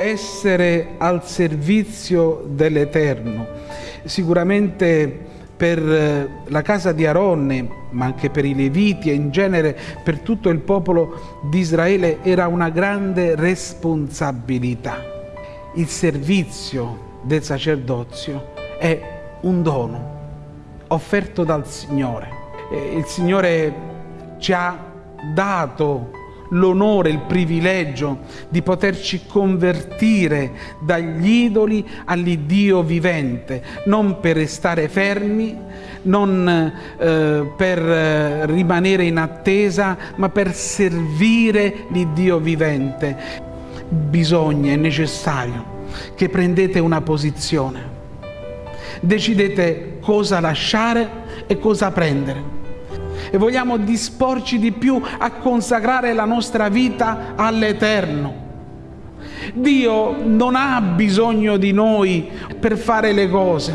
essere al servizio dell'Eterno. Sicuramente per eh, la casa di Aronne, ma anche per i Leviti e in genere per tutto il popolo di Israele era una grande responsabilità. Il servizio del sacerdozio è un dono offerto dal Signore. Il Signore ci ha dato l'onore, il privilegio di poterci convertire dagli idoli all'Iddio vivente, non per restare fermi, non eh, per eh, rimanere in attesa, ma per servire l'Iddio vivente. Bisogna, è necessario che prendete una posizione. Decidete cosa lasciare e cosa prendere e vogliamo disporci di più a consacrare la nostra vita all'Eterno. Dio non ha bisogno di noi per fare le cose,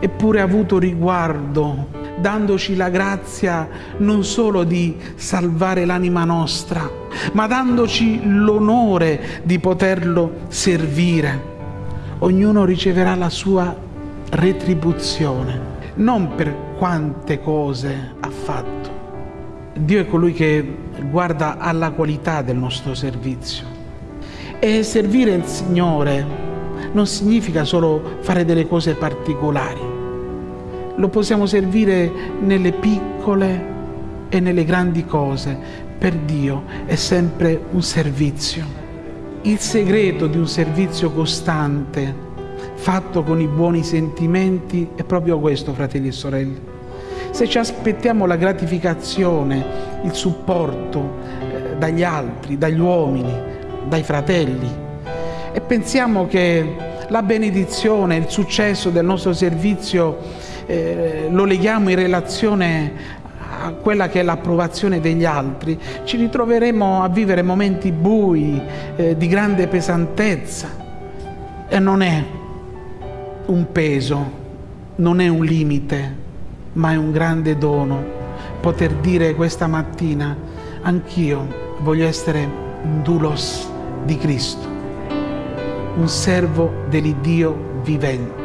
eppure ha avuto riguardo dandoci la grazia non solo di salvare l'anima nostra, ma dandoci l'onore di poterlo servire. Ognuno riceverà la sua retribuzione, non per quante cose ha fatto, Dio è colui che guarda alla qualità del nostro servizio. E servire il Signore non significa solo fare delle cose particolari. Lo possiamo servire nelle piccole e nelle grandi cose. Per Dio è sempre un servizio. Il segreto di un servizio costante, fatto con i buoni sentimenti, è proprio questo, fratelli e sorelle se ci aspettiamo la gratificazione, il supporto eh, dagli altri, dagli uomini, dai fratelli e pensiamo che la benedizione, il successo del nostro servizio eh, lo leghiamo in relazione a quella che è l'approvazione degli altri, ci ritroveremo a vivere momenti bui, eh, di grande pesantezza. E non è un peso, non è un limite, ma è un grande dono poter dire questa mattina anch'io voglio essere un dulos di Cristo, un servo dell'Iddio vivente.